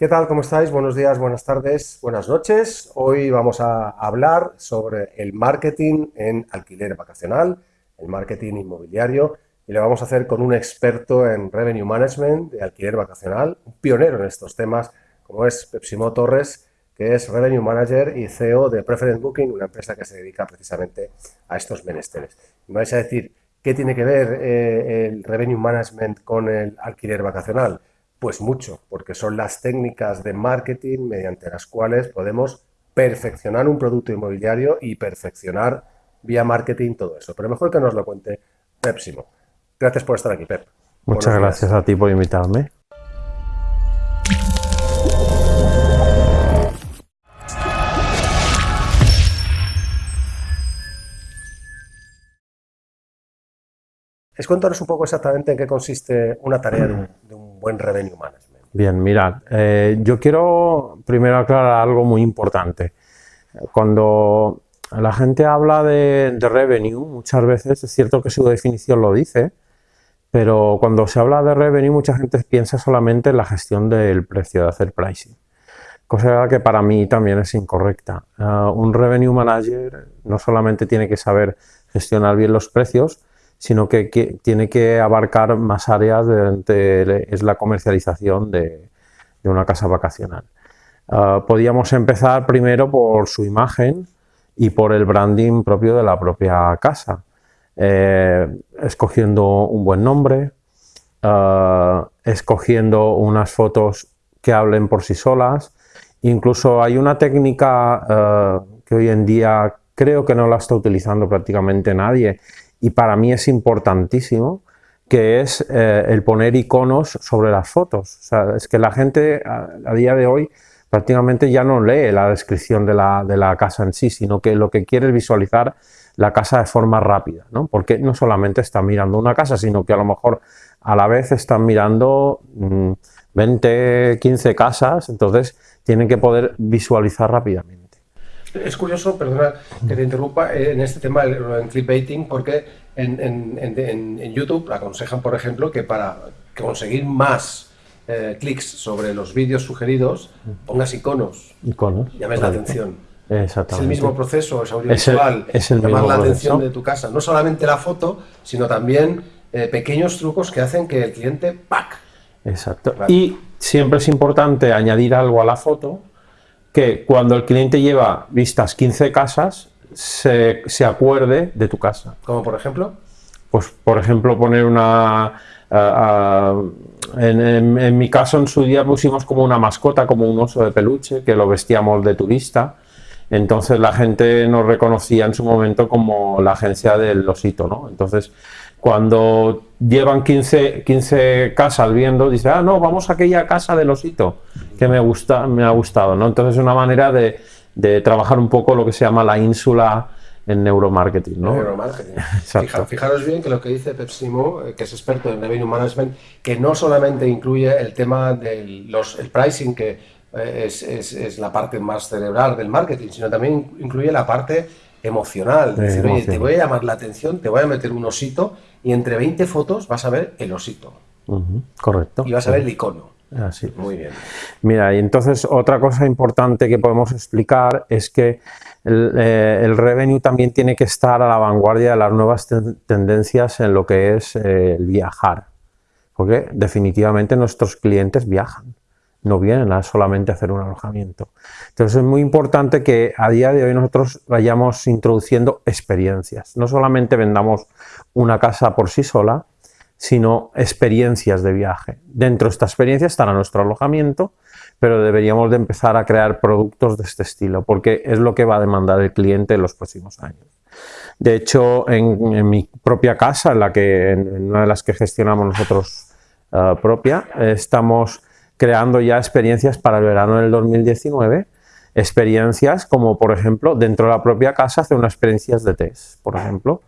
¿Qué tal? ¿Cómo estáis? Buenos días, buenas tardes, buenas noches. Hoy vamos a hablar sobre el marketing en alquiler vacacional, el marketing inmobiliario, y lo vamos a hacer con un experto en Revenue Management de alquiler vacacional, un pionero en estos temas, como es Pepsimo Torres, que es Revenue Manager y CEO de Preference Booking, una empresa que se dedica precisamente a estos menesteres. me vais a decir, ¿qué tiene que ver eh, el Revenue Management con el alquiler vacacional? Pues mucho, porque son las técnicas de marketing mediante las cuales podemos perfeccionar un producto inmobiliario y perfeccionar vía marketing todo eso. Pero mejor que nos lo cuente Pepsimo. Gracias por estar aquí, Pep. Muchas gracias a ti por invitarme. Es cuéntanos un poco exactamente en qué consiste una tarea de un buen revenue management. Bien, mirad, eh, yo quiero primero aclarar algo muy importante. Cuando la gente habla de, revenue, muchas veces es cierto que su definición lo dice, pero cuando se habla de revenue mucha gente piensa solamente en la gestión del precio, de hacer pricing. Cosa que para mí también es incorrecta. Eh, un revenue manager no solamente tiene que saber gestionar bien los precios, sino que, tiene que abarcar más áreas de, es la comercialización de, una casa vacacional. Ah, podríamos empezar primero por su imagen y por el branding propio de la propia casa, eh, escogiendo un buen nombre, ah, escogiendo unas fotos que hablen por sí solas, incluso hay una técnica ah, que hoy en día creo que no la está utilizando prácticamente nadie y para mí es importantísimo, que es eh, el poner iconos sobre las fotos. O sea, es que la gente a, día de hoy prácticamente ya no lee la descripción de la, casa en sí, sino que lo que quiere es visualizar la casa de forma rápida, ¿no? Porque no solamente están mirando una casa, sino que a lo mejor a la vez están mirando 20, mm, 15 casas, entonces tienen que poder visualizar rápidamente. Es curioso, perdona que te interrumpa, eh, en este tema en clickbaiting, porque en, YouTube aconsejan, por ejemplo, que para conseguir más eh, clics sobre los vídeos sugeridos, pongas iconos. Iconos. Llames la atención. Exactamente. Es el mismo proceso, es audiovisual, es el, llamar la atención de tu casa. No solamente la foto, sino también eh, pequeños trucos que hacen que el cliente ¡pac! Exacto. Y siempre es importante añadir algo a la foto que cuando el cliente lleva vistas 15 casas, se, acuerde de tu casa. ¿Como por ejemplo? Pues por ejemplo poner una... en, mi caso en su día pusimos como una mascota, como un oso de peluche, que lo vestíamos de turista. Entonces la gente nos reconocía en su momento como la agencia del osito, ¿no? Entonces cuando llevan 15, 15 casas viendo, dice, ah, no, vamos a aquella casa del osito, que me, gusta, me ha gustado, ¿no? Entonces es una manera de, trabajar un poco lo que se llama la ínsula en neuromarketing, ¿no? Neuromarketing. fijaros bien que lo que dice Pepsimo, eh, que es experto en revenue management, que no solamente incluye el tema del el pricing, que eh, es, es, la parte más cerebral del marketing, sino también incluye la parte emocional. decir, oye, te voy a llamar la atención, te voy a meter un osito y entre 20 fotos vas a ver el osito. correcto. Y vas a ver el icono. Así. Muy bien. Mira, y entonces otra cosa importante que podemos explicar es que el, eh, revenue también tiene que estar a la vanguardia de las nuevas tendencias en lo que es eh, el viajar. Porque definitivamente nuestros clientes viajan no vienen a solamente hacer un alojamiento. Entonces es muy importante que a día de hoy nosotros vayamos introduciendo experiencias. No solamente vendamos una casa por sí sola, sino experiencias de viaje. Dentro de esta experiencia estará nuestro alojamiento, pero deberíamos de empezar a crear productos de este estilo, porque es lo que va a demandar el cliente en los próximos años. De hecho, en, mi propia casa, en, la que, en una de las que gestionamos nosotros eh, propia, estamos creando ya experiencias para el verano del 2019, experiencias como por ejemplo dentro de la propia casa hacer unas experiencias de test, por ejemplo,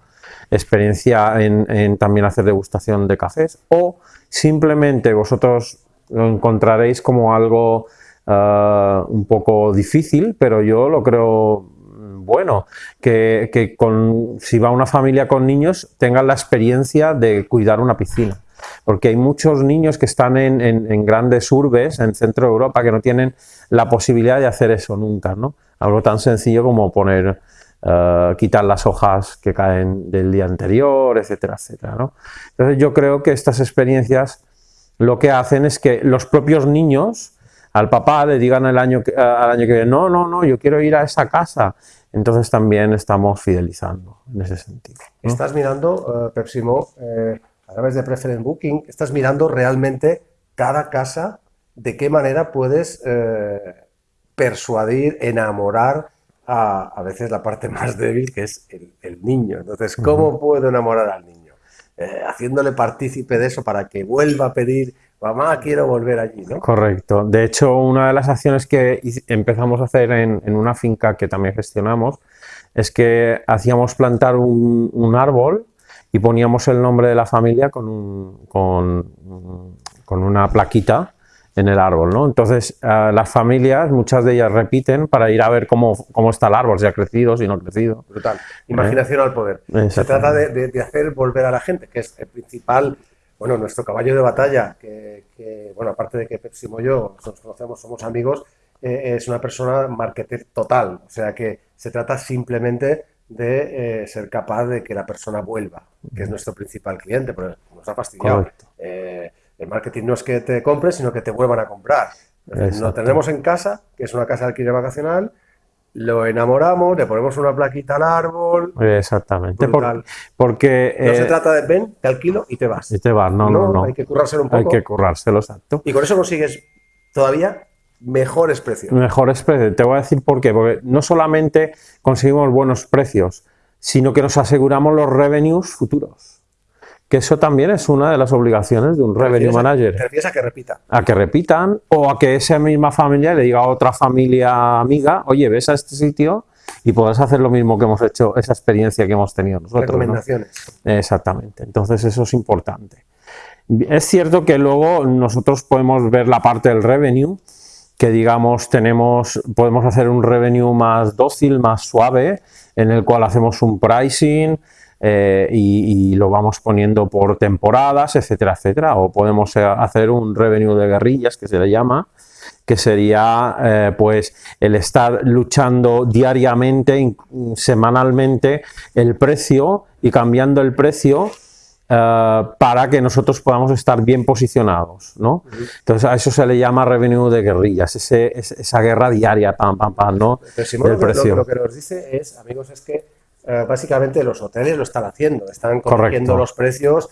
experiencia en, también hacer degustación de cafés o simplemente vosotros lo encontraréis como algo eh, un poco difícil, pero yo lo creo bueno, que, con, si va una familia con niños tengan la experiencia de cuidar una piscina porque hay muchos niños que están en, grandes urbes, en centro de Europa, que no tienen la posibilidad de hacer eso nunca, ¿no? Algo tan sencillo como poner, eh, quitar las hojas que caen del día anterior, etcétera, etcétera, ¿no? Entonces yo creo que estas experiencias lo que hacen es que los propios niños al papá le digan el año, al año que viene, no, no, no, yo quiero ir a esa casa. Entonces también estamos fidelizando en ese sentido. Estás mirando, uh, a través de Preference Booking, estás mirando realmente cada casa, de qué manera puedes eh, persuadir, enamorar a, a veces la parte más débil, que es el, niño. Entonces, ¿cómo puedo enamorar al niño? Eh, haciéndole partícipe de eso para que vuelva a pedir mamá, quiero volver allí, ¿no? Correcto. De hecho, una de las acciones que empezamos a hacer en, una finca que también gestionamos es que hacíamos plantar un, árbol y poníamos el nombre de la familia con, con, una plaquita en el árbol, ¿no? Entonces, las familias, muchas de ellas repiten para ir a ver cómo, está el árbol, si ha crecido, si no ha crecido. Brutal. Imaginación al poder. Se trata de, de, hacer volver a la gente, que es el principal bueno, nuestro caballo de batalla, que, bueno, aparte de que Pepsi y yo nos conocemos, somos amigos, eh, es una persona marketer total. O sea que se trata simplemente de eh, ser capaz de que la persona vuelva, que es nuestro principal cliente, pero nos ha fastidiado. Eh, el marketing no es que te compres, sino que te vuelvan a comprar. Lo tenemos en casa, que es una casa de alquiler vacacional, lo enamoramos, le ponemos una plaquita al árbol. Exactamente. porque no se eh, trata de ven, te alquilo y te vas. Y te vas, no, no, no. Hay que currárselo un poco. Hay que currárselo, exacto. Y con eso consigues todavía mejores precios. Mejores precios. Te voy a decir por qué. Porque no solamente conseguimos buenos precios, sino que nos aseguramos los revenues futuros que eso también es una de las obligaciones de un revenue manager. ¿Te refieres a que repita? A que repitan o a que esa misma familia le diga a otra familia amiga, oye, ves a este sitio y podrás hacer lo mismo que hemos hecho, esa experiencia que hemos tenido nosotros. Recomendaciones. Exactamente. Entonces eso es importante. Es cierto que luego nosotros podemos ver la parte del revenue, que digamos tenemos, podemos hacer un revenue más dócil, más suave, en el cual hacemos un pricing, eh, y, lo vamos poniendo por temporadas, etcétera, etcétera. O podemos hacer un revenue de guerrillas, que se le llama, que sería eh, pues el estar luchando diariamente, semanalmente, el precio y cambiando el precio para que nosotros podamos estar bien posicionados, ¿no? Entonces a eso se le llama revenue de guerrillas, esa guerra diaria, pam, pam, pam, ¿no? precio. lo, que nos dice es, amigos, es que eh, básicamente los hoteles lo están haciendo, están corrigiendo los precios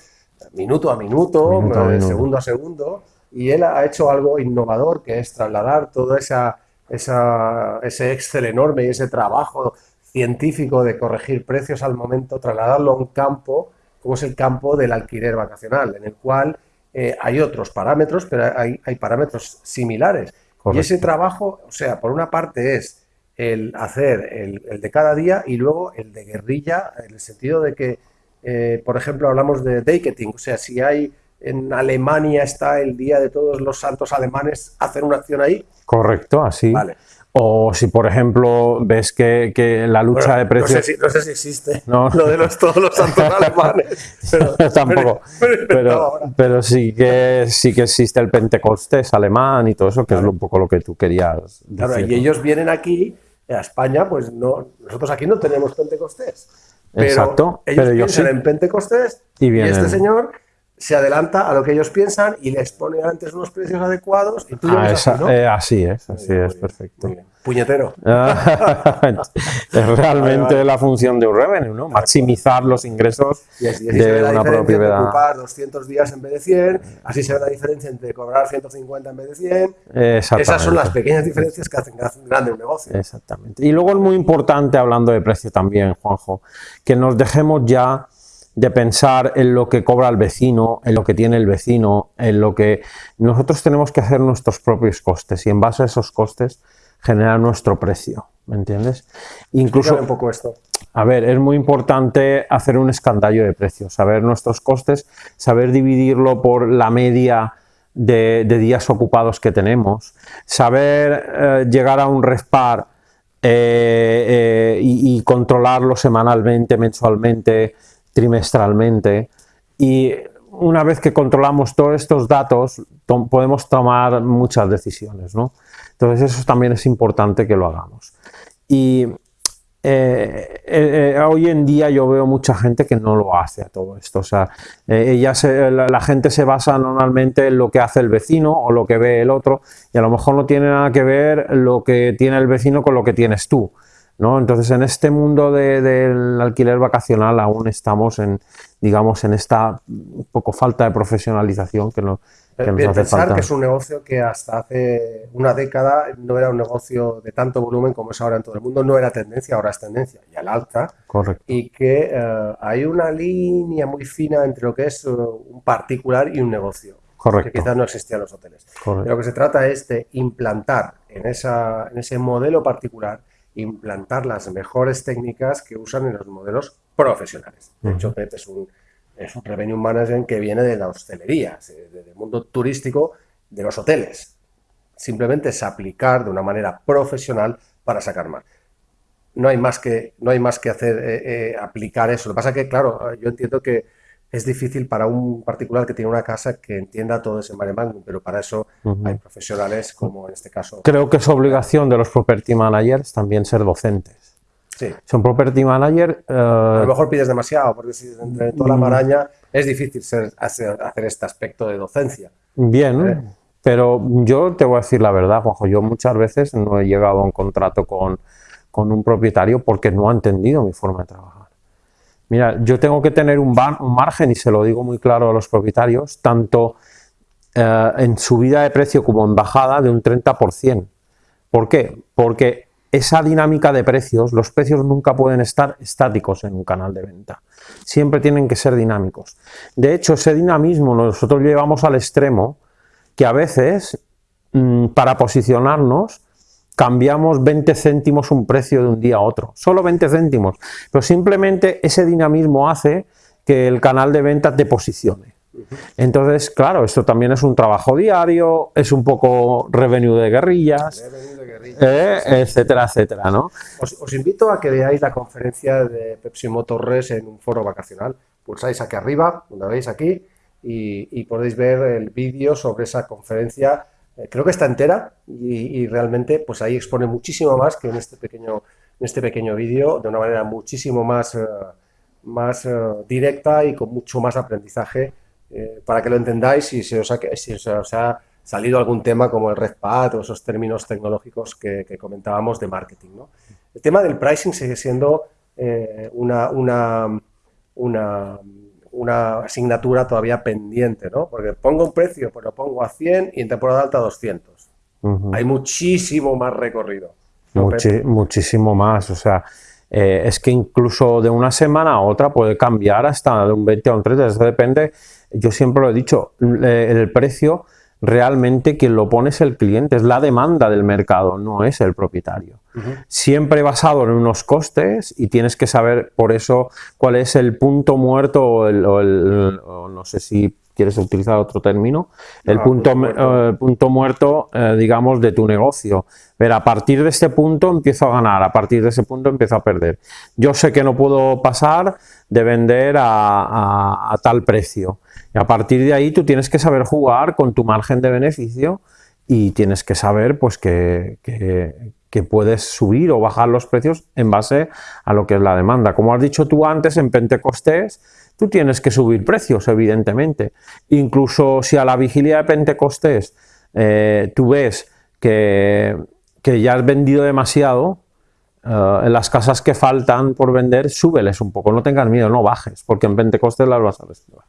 minuto a minuto, eh, segundo a segundo, y él ha hecho algo innovador que es trasladar todo esa, ese Excel enorme y ese trabajo científico de corregir precios al momento, trasladarlo a un campo como es el campo del alquiler vacacional, en el cual eh, hay otros parámetros, pero hay, hay parámetros similares. Y ese trabajo, o sea, por una parte es el hacer el, de cada día y luego el de guerrilla, en el sentido de que, eh, por ejemplo, hablamos de ticketing, o sea, si hay en Alemania está el Día de Todos los Santos Alemanes, hacer una acción ahí. Correcto, así. Vale. O si, por ejemplo, ves que, la lucha de precios... No sé, si, existe lo de los, todos los santos alemanes. Pero, Tampoco. Pero, sí, que, sí que existe el Pentecostés alemán y todo eso, que es un poco lo que tú querías decir. Claro, y ellos vienen aquí a España, pues no, nosotros aquí no tenemos Pentecostés. Pero Exacto, ellos pero piensan en Pentecostés y, este señor se adelanta a lo que ellos piensan y les pone antes unos precios adecuados y tú ah, así, eh, así es, así es, perfecto. Puñetero. es realmente la función de un revenue, ¿no? Maximizar los ingresos de una propiedad. Ocupar 200 días en vez de 100, así se ve la diferencia entre cobrar 150 en vez de 100. Esas son las pequeñas diferencias que hacen, grande un negocio. Exactamente. Y luego es muy importante, hablando de precio también, Juanjo, que nos dejemos ya de pensar en lo que cobra el vecino, en lo que tiene el vecino, en lo que nosotros tenemos que hacer nuestros propios costes y en base a esos costes generar nuestro precio, ¿me entiendes? Incluso un poco esto. A ver, es muy importante hacer un escandallo de precios, saber nuestros costes, saber dividirlo por la media de, días ocupados que tenemos, saber eh, llegar a un respar eh, eh, y, controlarlo semanalmente, mensualmente, trimestralmente. Y una vez que controlamos todos estos datos, podemos tomar muchas decisiones, ¿no? Entonces eso también es importante que lo hagamos. Y eh, eh, eh, hoy en día yo veo mucha gente que no lo hace a todo esto. O sea, ella la, gente se basa normalmente en lo que hace el vecino o lo que ve el otro y a lo mejor no tiene nada que ver lo que tiene el vecino con lo que tienes tú. ¿No? Entonces en este mundo del alquiler vacacional aún estamos en, digamos, en esta poco falta de profesionalización que, no, que nos hace pensar que es un negocio que hasta hace una década no era un negocio de tanto volumen como es ahora en todo el mundo, no era tendencia, ahora es tendencia y al alza. Correcto. Y que eh, hay una línea muy fina entre lo que es eh, un particular y un negocio. Correcto. Que quizás no existía en los hoteles. Correcto. lo que se trata es de implantar en, esa, en ese modelo particular, implantar las mejores técnicas que usan en los modelos profesionales. De hecho, PET es un, es un revenue management que viene de la hostelería, del mundo turístico, de los hoteles. Simplemente es aplicar de una manera profesional para sacar más. No hay más que, no hay más que hacer, eh, eh, aplicar eso. Lo que pasa es que, claro, yo entiendo que es difícil para un particular que tiene una casa que entienda todo ese mare pero para eso hay profesionales como en este caso. Creo que es obligación de los property managers también ser docentes. Sí. Son property manager. Uh... A lo mejor pides demasiado, porque si entre toda la mm. maraña es difícil ser, hacer, este aspecto de docencia. Bien, ¿Eh? pero yo te voy a decir la verdad, Juanjo. Yo muchas veces no he llegado a un contrato con, con un propietario porque no ha entendido mi forma de trabajar. Mira, yo tengo que tener un, margen, y se lo digo muy claro a los propietarios, tanto uh, en subida de precio como en bajada de un 30%. ¿Por qué? Porque esa dinámica de precios, los precios nunca pueden estar estáticos en un canal de venta, siempre tienen que ser dinámicos. De hecho, ese dinamismo nosotros llevamos al extremo que a veces, mm, para posicionarnos, cambiamos 20 céntimos un precio de un día a otro, solo 20 céntimos, pero simplemente ese dinamismo hace que el canal de venta te posicione. Entonces, claro, esto también es un trabajo diario, es un poco revenue de guerrillas, eh, etcétera, etcétera, ¿no? Os, invito a que veáis la conferencia de Pepsi Motors en un foro vacacional. Pulsáis aquí arriba, donde veis aquí, y, podéis ver el vídeo sobre esa conferencia. Eh, creo que está entera y, realmente pues ahí expone muchísimo más que en este pequeño, en este pequeño vídeo, de una manera muchísimo más, eh, más directa y con mucho más aprendizaje eh, para que lo entendáis y si os, ha, salido algún tema como el RedPad o esos términos tecnológicos que, comentábamos de marketing. El tema del pricing sigue siendo eh, una, una, una, asignatura todavía pendiente, ¿no? porque pongo un precio, pero lo pongo a 100 y en temporada alta a 200. Hay muchísimo más recorrido. muchísimo más, o sea, eh, es que incluso de una semana a otra puede cambiar hasta de un 20 a un 30, eso depende yo siempre lo he dicho, el precio realmente quien lo pone es el cliente, es la demanda del mercado, no es el propietario. Siempre basado en unos costes y tienes que saber por eso cuál es el punto muerto o, el, no sé si quieres utilizar otro término, el ah, punto, muerto, punto muerto eh, digamos, de tu negocio. Pero a partir de este punto empiezo a ganar, a partir de ese punto empiezo a perder. Yo sé que no puedo pasar de vender a, tal precio. Y a partir de ahí tú tienes que saber jugar con tu margen de beneficio y tienes que saber pues que, que, puedes subir o bajar los precios en base a lo que es la demanda. Como has dicho tú antes, en Pentecostés tú tienes que subir precios, evidentemente. Incluso si a la vigilia de Pentecostés eh, tú ves que, ya has vendido demasiado, eh, en las casas que faltan por vender, súbeles un poco, no tengas miedo, no bajes, porque en Pentecostés las vas a reservar.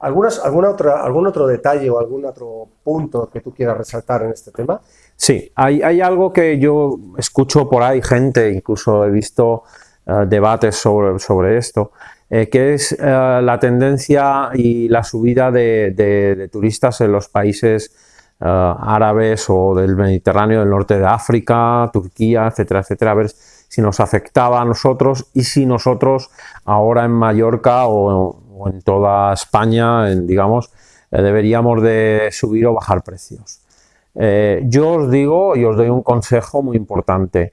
¿Algunas, alguna otra, ¿Algún otro detalle o algún otro punto que tú quieras resaltar en este tema? Sí, hay, hay algo que yo escucho por ahí, gente, incluso he visto eh, debates sobre, sobre esto, eh, que es eh, la tendencia y la subida de, turistas en los países eh, árabes o del Mediterráneo, del norte de África, Turquía, etcétera, etcétera, a ver si nos afectaba a nosotros y si nosotros ahora en Mallorca o, en toda España, digamos, deberíamos de subir o bajar precios. yo os digo y os doy un consejo muy importante,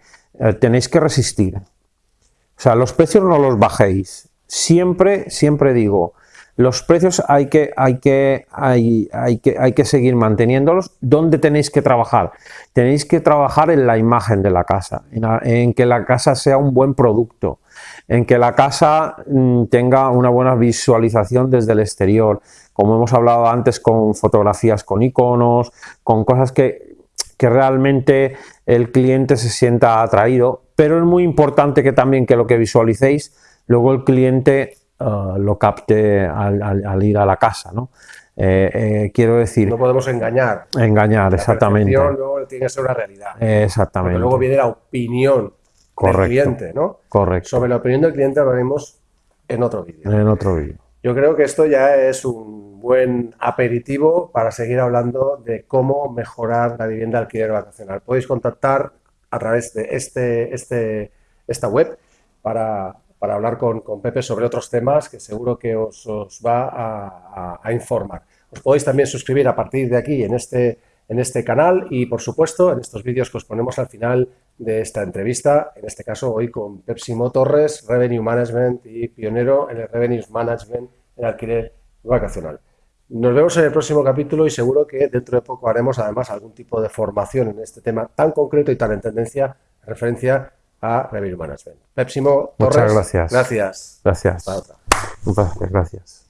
tenéis que resistir. O sea, los precios no los bajéis, siempre, siempre digo, los precios hay que, hay que, hay, hay que, hay que seguir manteniéndolos. ¿Dónde tenéis que trabajar? Tenéis que trabajar en la imagen de la casa, en, que la casa sea un buen producto, en que la casa mm, tenga una buena visualización desde el exterior, como hemos hablado antes con fotografías con iconos, con cosas que, que realmente el cliente se sienta atraído, pero es muy importante que también que lo que visualicéis, luego el cliente uh, lo capte al, al, al, ir a la casa, ¿no? Eh, eh, quiero decir... No podemos engañar. Engañar, la exactamente. luego tiene que ser una realidad. Exactamente. Porque luego viene la opinión Correcto. del cliente, ¿no? Correcto. Sobre la opinión del cliente hablaremos en otro vídeo. En otro vídeo. Yo creo que esto ya es un buen aperitivo para seguir hablando de cómo mejorar la vivienda alquiler vacacional. Podéis contactar a través de este, este, esta web para, para hablar con, con, Pepe sobre otros temas que seguro que os, os va a, a, a, informar. Os podéis también suscribir a partir de aquí en este, en este canal y, por supuesto, en estos vídeos que os ponemos al final de esta entrevista, en este caso hoy con Pepsimo Torres, Revenue Management y pionero en el Revenue Management en alquiler vacacional. Nos vemos en el próximo capítulo y seguro que dentro de poco haremos además algún tipo de formación en este tema tan concreto y tan en tendencia en referencia a Revenue Management. Pepsimo Torres, Muchas gracias. Gracias. Gracias. Un placer, gracias.